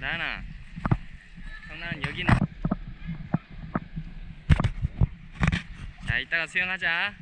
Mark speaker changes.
Speaker 1: 나나. 성난 여기는. 자 이따가 수영하자.